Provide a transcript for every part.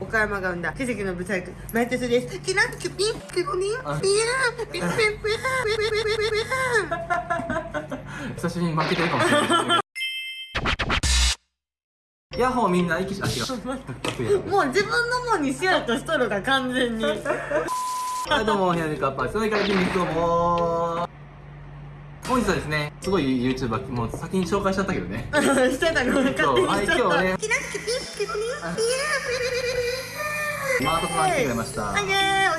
岡山が生んだ奇跡のブサイクマイテスです。キラッキュピンピコリンピヤーピンピンピンピンピン。ピンピン久しぶりに負けてるかもしれない。ヤッホーみんな息しあ違う。もう自分のもんにしようとしとるが完全に。はいどうも、部屋でカッパです。それから筋肉どうも本日はですね、すごい YouTuber、もう先に紹介しちゃったけどね。してたの勝手にしちゃった、はい今日はね。キラッキュピンピコリンピヤーマートさん来てくれました。はい、お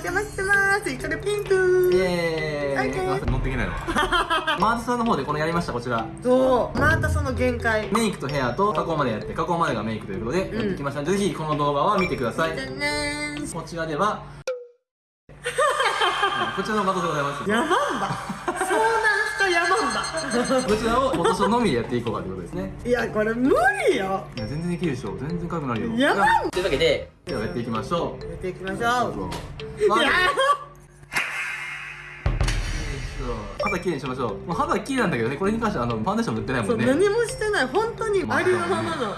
邪魔してます。イカルピンクイエーイ、乗っていけないの マートさんの方でこのやりました、こちら。そう、またその限界。メイクとヘアと加工までやって、加工までがメイクということで、うんやってきましたので、ぜひこの動画は見てください。こちらでは、こちらの画像でございます。ヤマンバ。こちらを今年のみでやっていこうかということですね。バ。いや、これ無理よ。いや、全然できるでしょ。全然軽くなるよ。やばいというわけで、ではやっていきましょう。やっていきましょう。ま肌きれいにしましょうもう肌きれいなんだけどねこれに関してはあのファンデーション塗ってないもんね何もしてない。本当にありのままの。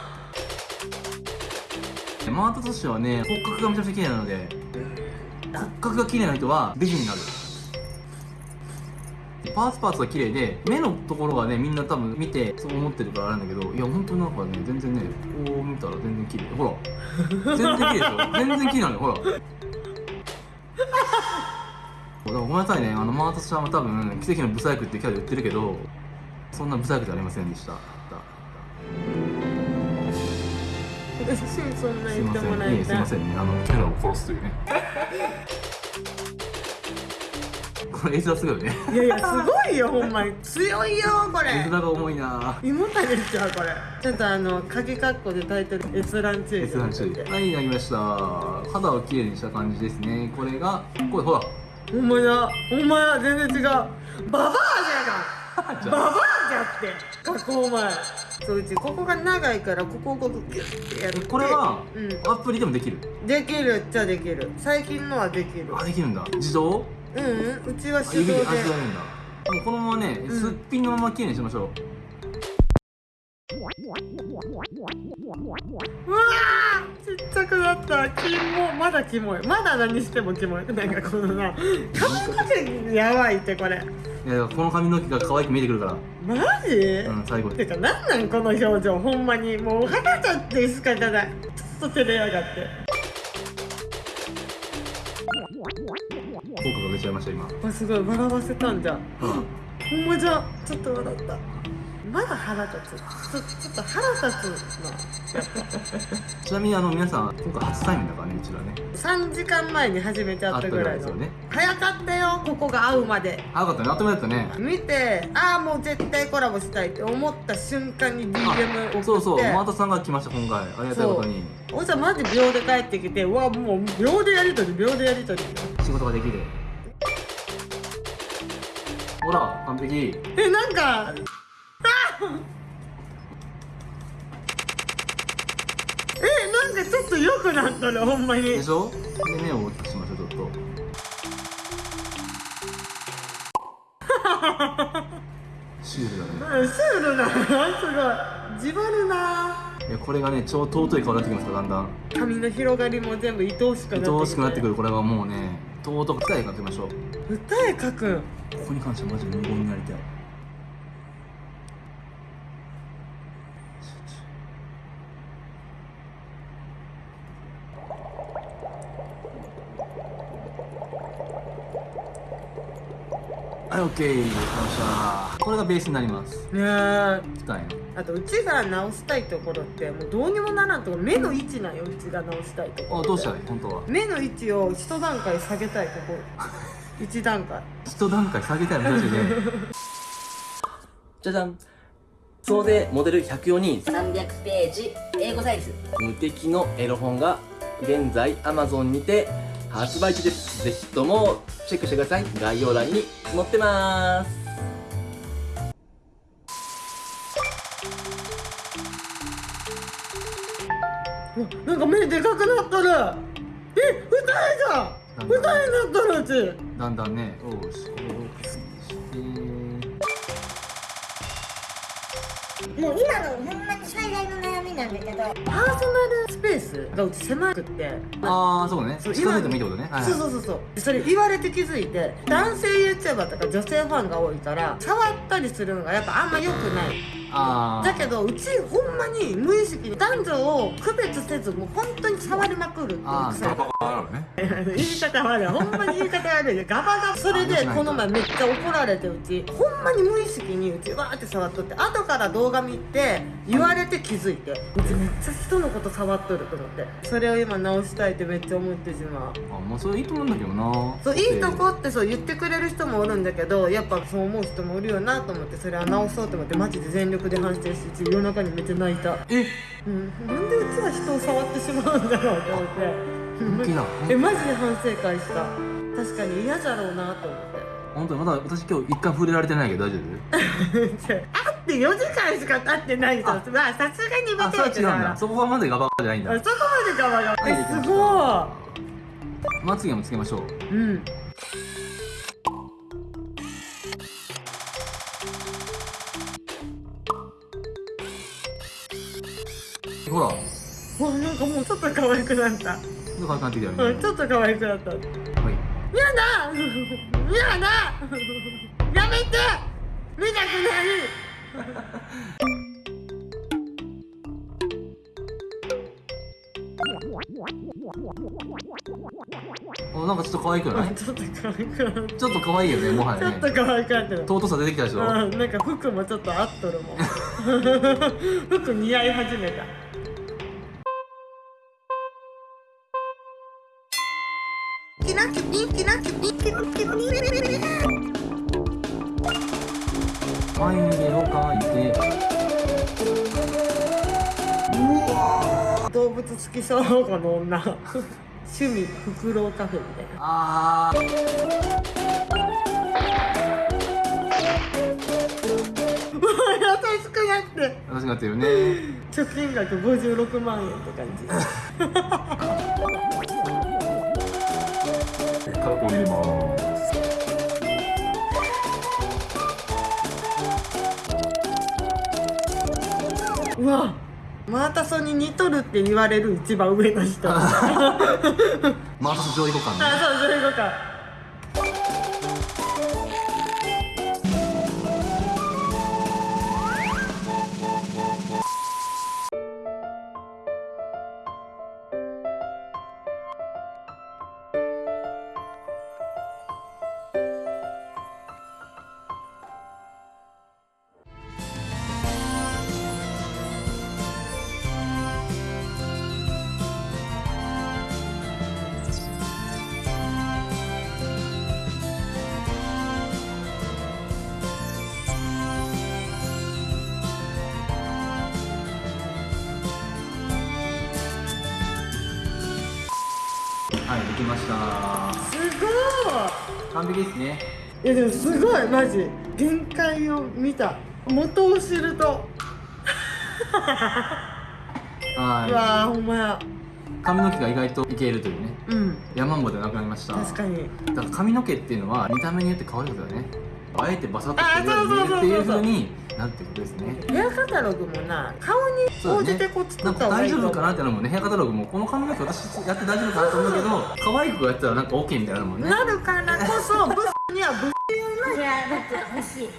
マートとしてはね骨格がめちゃくちゃ綺麗なので骨格が綺麗な人は美人になるパーツパーツが綺麗で目のところがねみんな多分見てそう思ってるからあれなんだけどいや本当になんかね全然ねこう見たら全然綺麗。ほら。全然綺麗でしょ。全然綺麗なのよほら。だからごめんなさいね。あのマートちゃんは多分奇跡のブサイクってキャラで言ってるけどそんなブサイクじゃありませんでした。すい。ませんね。あのキャラを殺すというねこれ絵面すごいよねいやいや、すごいよ、ほんまに。強いよ、これ絵。面が重いな胃もたれちゃう、これ。ちょっとあの、鍵括弧でタイトル、閲覧注意。閲覧注意はいなりました肌をきれいにした感じですねこれがこれほらほんまや、ほんまや、全然違う。ババアじゃが。ババアじゃって。加工前。そう、うち、ここが長いから、ここをこう、ギュッてやって。これはうん。アプリでもできるできるっちゃできる。最近のはできる。あできるんだ自動？うん、うん、うちはあ手動で。もうこのままね、うん。すっぴんのままきれいにしましょう。うわーちっちゃくなった。キモ、まだキモい。まだ何してもキモい。なんかこのな、髪の毛やばいってこれ。いやこの髪の毛が可愛く見えてくるから。マジ、うん最後。てかなんなんこの表情。ほんまに。もう腹立って仕方ない。ちょっと照れやがって効果が出ちゃいました今。あすごい。笑わせたんじゃ。ん。ほんまじゃ。ちょっと笑ったまだ腹立つ。ちょちょっと腹立つなやっぱちなみにあの皆さん今回初対面だからねうちらね。3時間前に初めて会ったぐらいのね。早かったよここが会うまで。あよかったね。あっという間だったね。見てああもう絶対コラボしたいって思った瞬間に DM 送って。そうそう。マータさんが来ました今回。ありがたいことに。おじさんマジ秒で帰ってきてうわもう秒でやりとり秒でやりとり。仕事ができる。ほら完璧。えなんかあ えなんかちょっと良くなったらほんまに。でしょで目を大きくしましょうちょっと。シュールだね。うんシュールなすごい。自張るな。いやこれがね超尊い顔になってきますからだんだん。髪の広がりも全部愛おしくなって愛おしくなってくるこれはもうね尊く二重かけましょう。歌え書く。んここに関してはマジで無言になりたいはい、オッケー。できました。これがベースになります。ねえ二重の。あとうちが直したいところってもうどうにもならんところ目の位置なんようちが直したいところあ、どうしたらいい？本当は。目の位置を一段階下げたいここ 一段階一段階下げたいのマジで。じゃじゃん。総勢モデル104人、300ページ英語サイズ無敵のエロ本が現在 Amazon にて発売中です。ぜひともチェックしてください。概要欄に載ってます。なんか目でかくなったるえ二重じゃん二重になったるうちだんだんね、おうし、これをして、もう今のほんまに最大の悩なんだけどパーソナルスペースがうち狭くって。ああそうね。そう近づいてもいいってことね。はいはい。そうそうそうそう。それ言われて気づいて男性 YouTuber とか女性ファンが多いから触ったりするのがやっぱあんま良くないだけどうちほんまに無意識に男女を区別せずもう本当に触りまくるっていうあー。癖。があるね。言い方悪い。ほんまに言い方悪いでガバガバそれでこの前めっちゃ怒られてうち。ほんまに無意識にうちわーって触っとって後から動画見て言われて気づいてうちめっちゃ人のこと触っとると思って。それを今直したいってめっちゃ思ってしまうあまあそれいいと思うんだけどな。そういいとこってそう言ってくれる人もおるんだけどやっぱそう思う人もおるよなと思ってそれは直そうと思ってマジで全力で反省してうち夜中にめっちゃ泣いた。え？うん。なんでうちは人を触ってしまうんだろうと思って。えマジで反省会した。確かに嫌じゃろうなと思って。本当にまだ私今日一回触れられてないけど大丈 会って4時間しか経ってない人まあさすがに夫あそれは違うんだ。そこはまでガバガバじゃないんだ。あそこまでガバガバ。えすごまつげもつけましょう。いうんほら。わなんかもうちょっと可愛くなった。どうかなってきたよね。うんちょっと可愛くなった。はい。やだ！やだ！やめて！見たくない。おなんかちょっと可愛くない？ちょっと可愛くなった。ちょっと可愛いよねもはやね。ちょっと可愛くなってる尊さ出てきたでしょ。うんなんか服もちょっと合っとるもん。服似合い始めたキラキピキラキピキラキピ眉毛を描いて動物好きそうこの女趣味フクロウカフェみたいなあー優しくなって。私がってるね。貯金額56万円って感じ 入れます。うわマータソンに似とるって言われる一番上の人。あ マータス上位互換ね。そうそれとかはいできました。すご完璧ですね。いいやでもすごいマジ。限界を見た。元を知ると。うはわーほんまや。い髪の毛が意外といけるというね。うん。山んぼでなくなりました。確かに。だから髪の毛っていうのは見た目によって変わることだよね。あえてバサッとしてあそうそうそうそうっていう。風になってことですね。ヘアカタログもな顔に応じてこうった方大丈夫かなってのもね。ヘアカタログも。この髪の毛私やって大丈夫かなと思うけど可愛い子がやったらなんか OK みたいなのもんね。なるからこそブスにはブいや僕欲しい。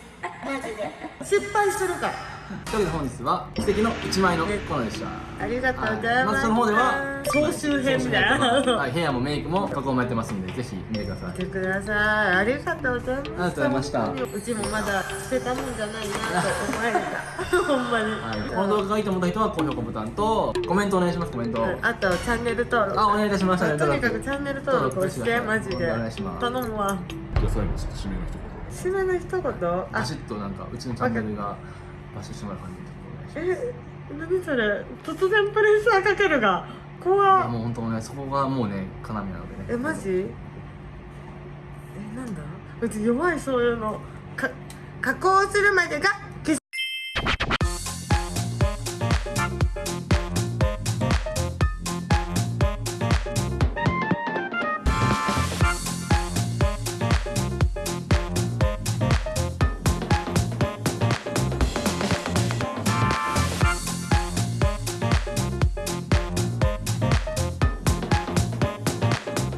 マジで。ス失敗するからというわけで本日は奇跡の1枚のコーナーでした。ありがとうございます、はい。まあその方では総集編みたいな。はい、ヘアもメイクも加工もやってますんでぜひ見てください。見てください。ありがとうございましたありがとうございました。うちもまだ捨てたもんじゃないなと思われた。ほんまに、はい、この動画がいいと思った人は高評価ボタンとコメントお願いしますコメント、うんあとチャンネル登録。あお願いいたします。とにかくチャンネル登録をしてマジで。お願いします頼むわ。じゃあ最後ちょっと締めの一言。締めの一言？あバシッとなんかうちのチャンネルがバしてもらう感じでえ何それ突然プレッシャーかけるがいや怖っもう本当ねそこがもうね要なのでねえマジ？えなんだ？うち弱いそういうのか加工するまでが